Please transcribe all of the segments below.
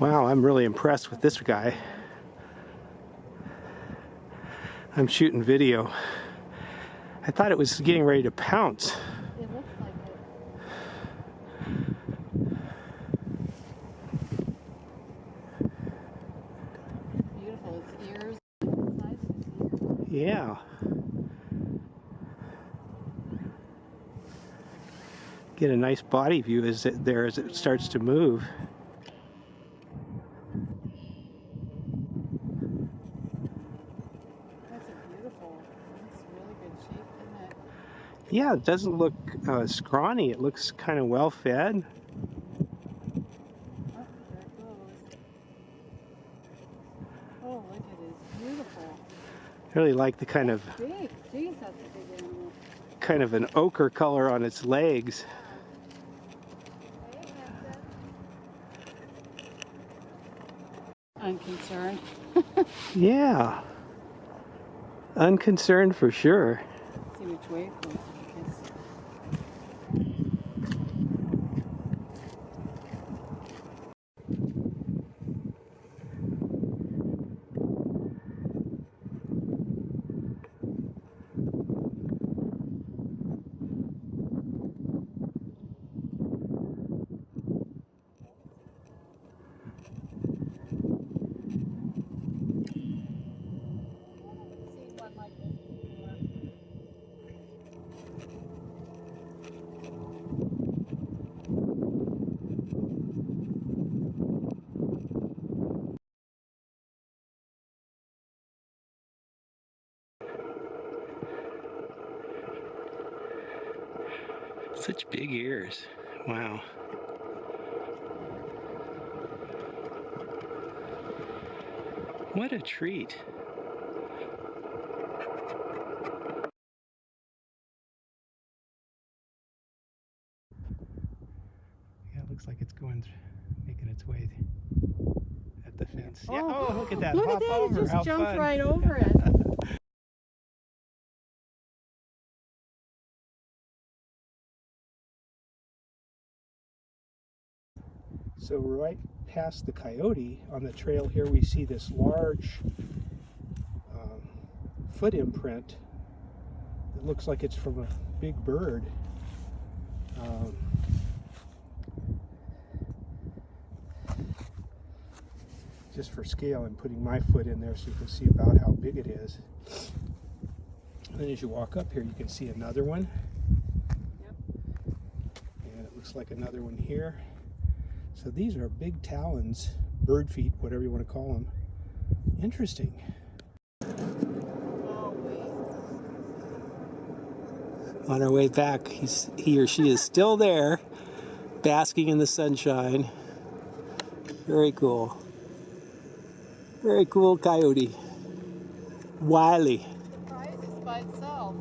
Wow, I'm really impressed with this guy. I'm shooting video. I thought it was getting ready to pounce. It looks like it. Beautiful. Its ears, the size of its. Yeah. Get a nice body view as it there as it starts to move. That's a beautiful. That's really good shape, isn't it? Yeah, it doesn't look uh, scrawny. It looks kind of well fed. Oh, there it goes. Oh, look at it. It's beautiful. Really like the kind of Big. Jeez, that's a big animal. kind of an ochre color on its legs. Unconcerned. Yeah. Unconcerned for sure. See which way Such big ears. Wow. What a treat. Yeah, it looks like it's going, th- making its way at the fence. Yeah. Oh, oh look at that. Look Hop at that. over. It just How jumped fun. right over it. So right past the coyote on the trail here, we see this large um, foot imprint. It looks like it's from a big bird. Um, just for scale, I'm putting my foot in there so you can see about how big it is. And then as you walk up here, you can see another one. And it looks like another one here. So these are big talons, bird feet, whatever you want to call them. Interesting. On our way back, he's, he or she is still there, basking in the sunshine. Very cool. Very cool coyote. Wiley. Surprised it's by itself.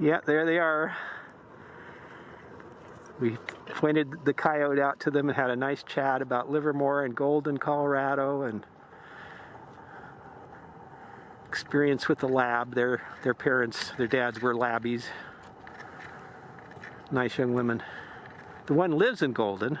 Yeah, there they are. We pointed the coyote out to them and had a nice chat about Livermore and Golden, Colorado, and experience with the lab. Their their parents, their dads were labbies. Nice young women. The one lives in Golden.